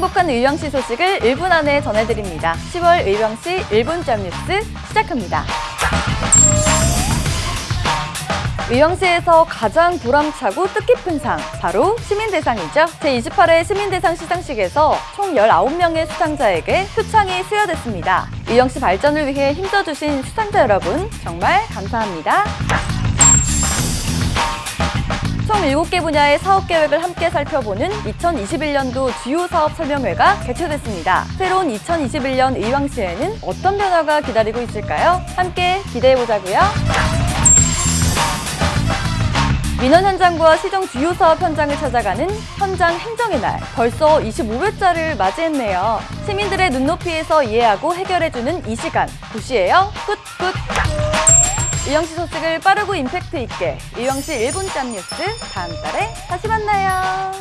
행복한 의왕시 소식을 1분 안에 전해드립니다. 10월 의왕시 1분점 뉴스 시작합니다. 의왕시에서 가장 보람차고 뜻깊은 상, 바로 시민대상이죠. 제28회 시민대상 시상식에서 총 19명의 수상자에게 표창이 수여됐습니다. 의왕시 발전을 위해 힘써주신 수상자 여러분, 정말 감사합니다. 총 7개 분야의 사업 계획을 함께 살펴보는 2021년도 주요 사업 설명회가 개최됐습니다. 새로운 2021년 의왕시에는 어떤 변화가 기다리고 있을까요? 함께 기대해 보자고요. 민원 현장과 시정 주요 사업 현장을 찾아가는 현장 행정의 날. 벌써 25회째를 맞이했네요. 시민들의 눈높이에서 이해하고 해결해주는 이 시간. 도시예요. good good. 의왕시 소식을 빠르고 임팩트 있게 의왕시 1분 짬 뉴스 다음 달에 다시 만나요.